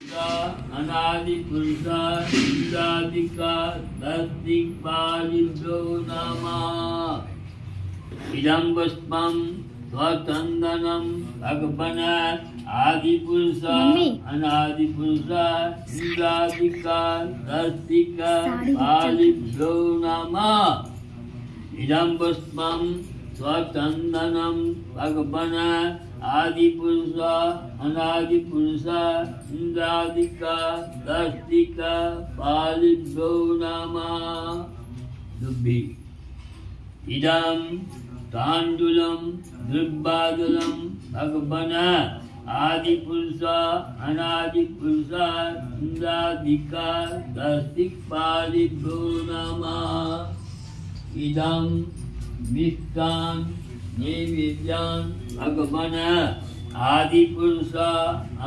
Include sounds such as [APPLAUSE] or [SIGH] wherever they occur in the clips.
अनादि पुरुषा इंद्रादिका तद्दिक्पालिभ्यो नमः। इदं पुष्पं स्वचन्दनं भगवन आदिपुरुष अनादिपुरुष इंद्रादिका तद्दिका साड़ी बच्चा। पालिभ्यो नमः। इदं पुष्पं स्वचन्दनं भगवन, आदिपुरुष, अनादिपुरुष इन्द्रादिका दस्तिका पालिभ्यो नमः। दुर्भि इदं ताण्डुलं दुर्बादलं भगवन, आदिपुरुष, अनादिपुरुष इन्द्रादिका दस्तिक्पालिभ्यो नमः। इदं मिष्टान् नैवेद्यान् भगवन आदिपुरुष,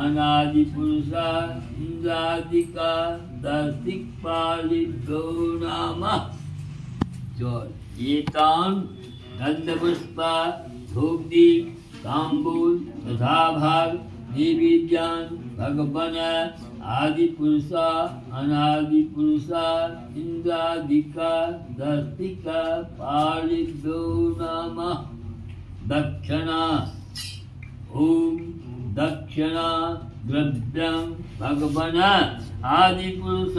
अनादिपुरुष इन्द्रादिका दस्तिक्पालिभ्यो नमः। च एतान् गन्धपुष्पा धूपदीप ताम्बूल तथा भाग नैवेद्यान्, भगवन आदिपुरुष अनादिपुरुष इन्द्रादिका दस्तिका पालिभ्यो नमः। दक्षिणा, ॐ दक्षिणा, द्रव्यं भगवन। आदिपुरुष,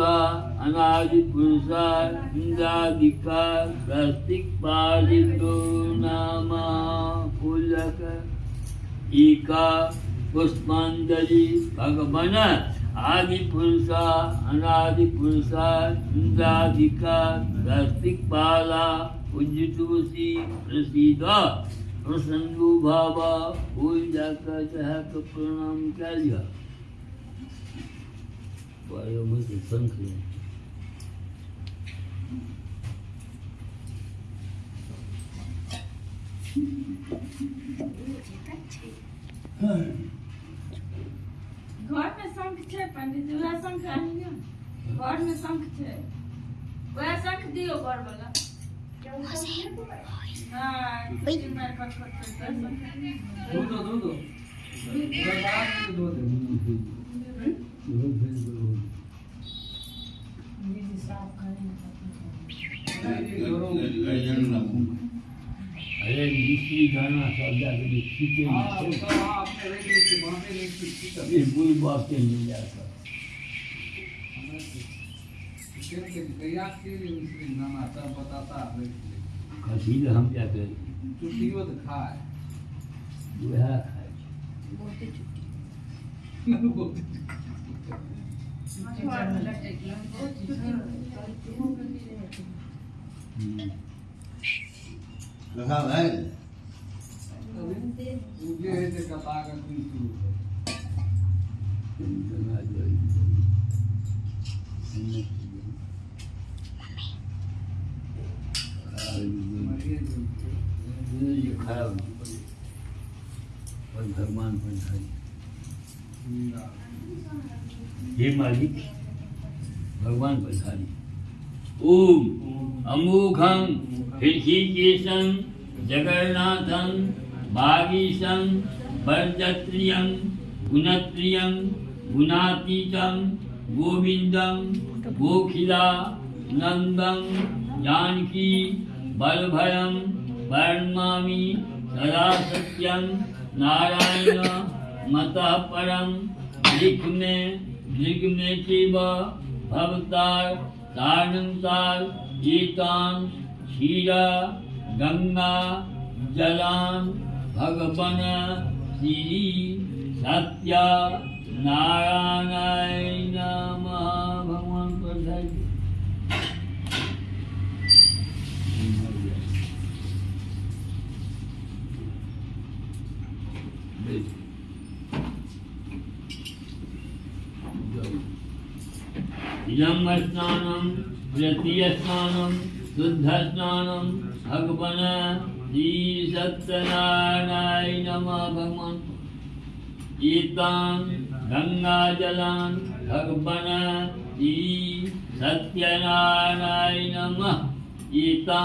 अनादिपुरुष इन्द्रादिका दस्तिक्पालिभ्यो नमः। फूलक एका पुष्पांजलि भगवन। आदिपुरुष अनादिपुरुष इन्द्रादिका दस्तिक्पाला पूज्य तुलसी प्रसीद प्रसन्नो भावा फूल जाकर चाह तो प्रणाम कर लिया वायु में से शंख ले घर में शंख छै पंडित जी वएह शंख आनियो घर में शंख छै शंख दियो घर वाला हाँ में है मिश्री गाना सब जाकर खींचे हाँ वो सब आपने रेट लेके वहाँ पे रेट फिक्स की ये कोई बात नहीं जाता है खसी हम छुट्टियों तो खाए वह खाए रखा है। [LAUGHS] हे। मालिक, भगवान पधारी ओम, अमोघं ऋषिकेशं जगन्नाथं भागीशं वर्जत्रियं गुणत्रियं, गुणातीतं, गोविन्दं, गोखिला नंदम जानकी, बलभयं वर्मामि सदा सत्यं नारायण मतः परं लिख में लिख में शिव भवतार तारणतार गीतान क्षीरा गंगा जलान भगवन श्री सत्य नारायण नमः भगवान पर यम स्नान तृतीय स्नान शुद्ध स्नान भगवान श्री सत्यनारायण नम भगवान गीता गंगा जला भगवान श्री सत्यनारायण नम गीता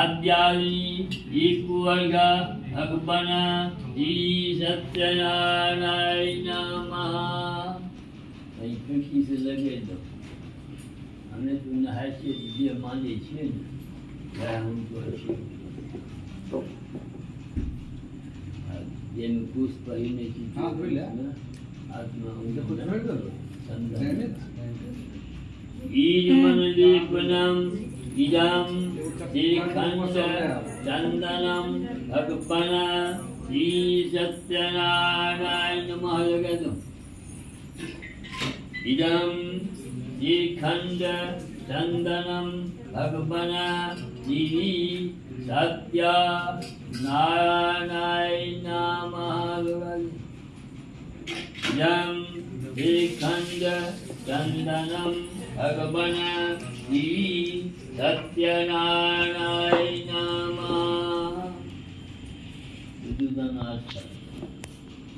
आद्यादी वर्ग भगवान श्री सत्यनारायण नम कहीं कहीं से लगे दो हमने तो नहाय से दीदी मान ली छे ने हमको अच्छी पहले की हाँ बोले आत्मा उनको समझ लो। ईज मनदीपनम इदम श्रीखंड चंदनम भगपना श्री सत्यनारायण महाजगत इदम श्रीखण्ड चन्दनं भगवन श्री सत्य नारायण महलगतम् यं श्रीखण्ड चन्दनं भगवन् श्री सत्यनारायण ईमक्षतं भगवन्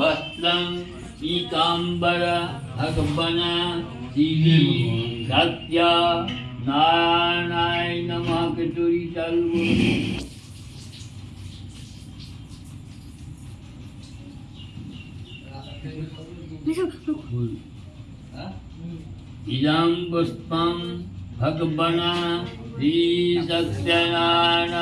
वस्त्रं पीताम्बर भगवन श्री सत्य नारायण नमः कटोरी चालू। इदं पुष्पं भगवन् श्री सत्यनारायण